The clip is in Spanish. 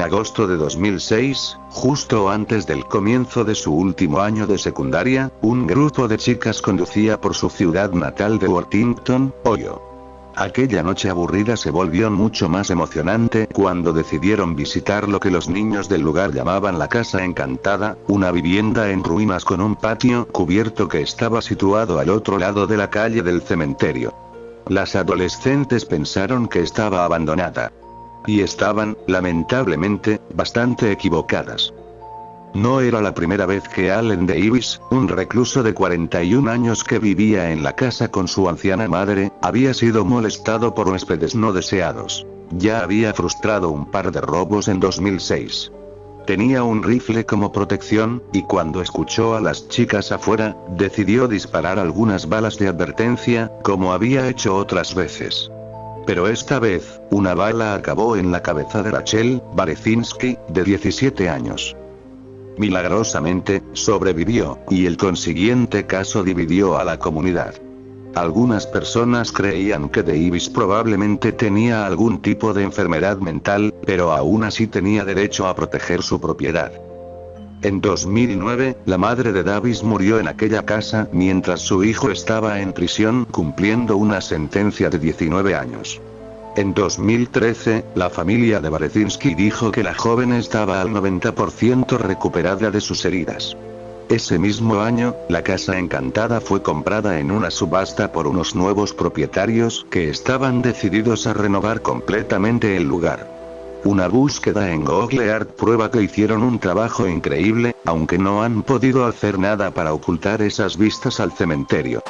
agosto de 2006, justo antes del comienzo de su último año de secundaria, un grupo de chicas conducía por su ciudad natal de Worthington, Ohio. Aquella noche aburrida se volvió mucho más emocionante cuando decidieron visitar lo que los niños del lugar llamaban la Casa Encantada, una vivienda en ruinas con un patio cubierto que estaba situado al otro lado de la calle del cementerio. Las adolescentes pensaron que estaba abandonada. Y estaban, lamentablemente, bastante equivocadas. No era la primera vez que Allen Davis, un recluso de 41 años que vivía en la casa con su anciana madre, había sido molestado por huéspedes no deseados. Ya había frustrado un par de robos en 2006. Tenía un rifle como protección, y cuando escuchó a las chicas afuera, decidió disparar algunas balas de advertencia, como había hecho otras veces. Pero esta vez, una bala acabó en la cabeza de Rachel Barezinski, de 17 años. Milagrosamente, sobrevivió, y el consiguiente caso dividió a la comunidad. Algunas personas creían que Davis probablemente tenía algún tipo de enfermedad mental, pero aún así tenía derecho a proteger su propiedad. En 2009, la madre de Davis murió en aquella casa mientras su hijo estaba en prisión cumpliendo una sentencia de 19 años. En 2013, la familia de Barezinski dijo que la joven estaba al 90% recuperada de sus heridas. Ese mismo año, la casa encantada fue comprada en una subasta por unos nuevos propietarios que estaban decididos a renovar completamente el lugar. Una búsqueda en Google Earth prueba que hicieron un trabajo increíble, aunque no han podido hacer nada para ocultar esas vistas al cementerio.